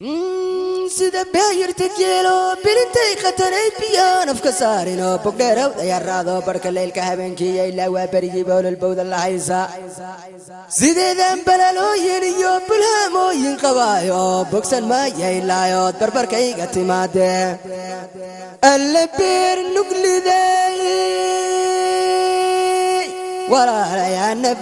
sida baayirta jeelo bilintay khatanay biyaan afka saarinoo bogdheerow dayaraado barhka leylka habeenkiiyo ilaa waa berigii boololbowda la haysa sideedan balalooyin iyo qabaayo bogsan maayaylayood barbarkayga timaadee alle beer nugliday walaalayaana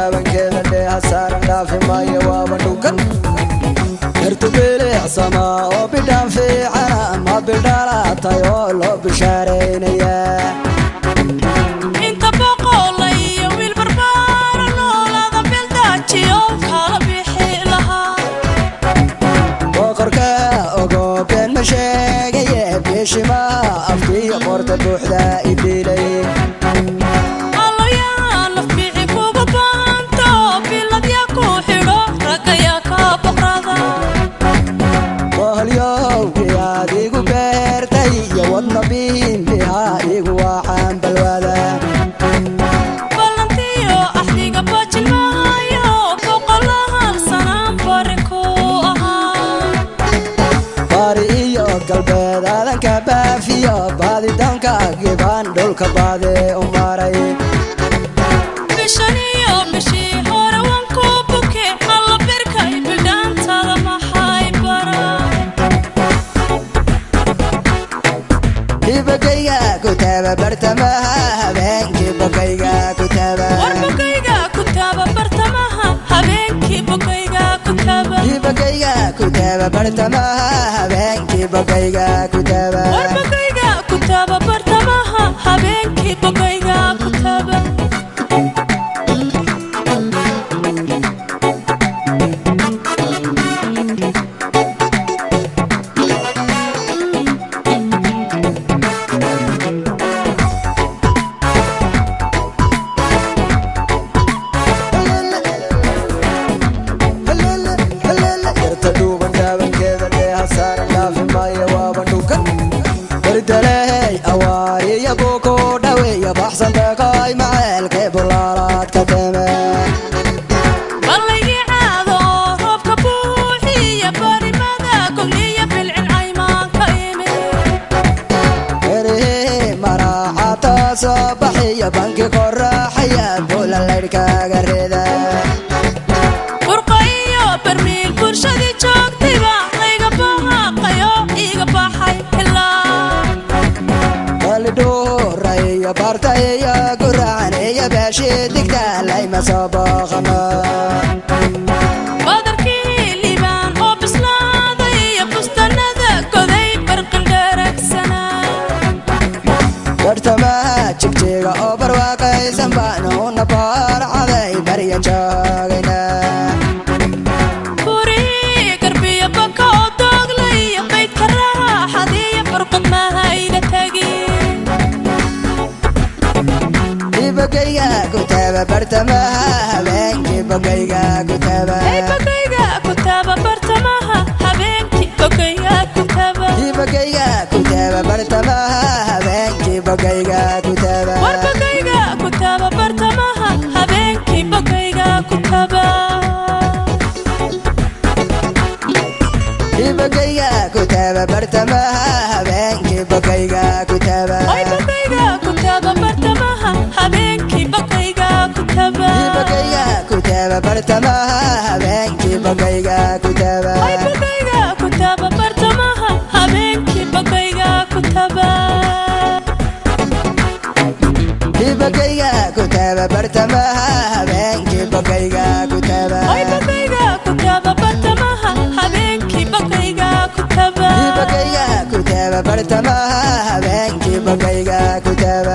dhuuban dhaabankeeda dheeha saaran dhaafi maayo waaba dhukan yartu bilicsamaa oo bidhaan fiicana ma bidhaalaatay oo loo bishaaraynaya inta birkay bidhaantada maxay bara ibagayga ku taaba bartamaha habeenkii bogayga ku taaba war bogayga ku taaba bartamaha habeenkii bogayga ku soo baxiya banki qoraaxaya bula laydhkaaga reeda burqa iyo barmiil bulshadii joogtayba layga bahaaqayo ku taaba bartamaha habeenkii bogayga ku taaba ay bogayga ku taaba bartamaha habeenkii bogayga ku taaba ibogayga ku taaba bartamaha habeenkii bogayga ku taaba. Bartamaha habeenkii bogayga ku taaba. Ay bogayga ku taaba bartamaha habeenkii bogayga ku tama habeenkii bagayga ku taaba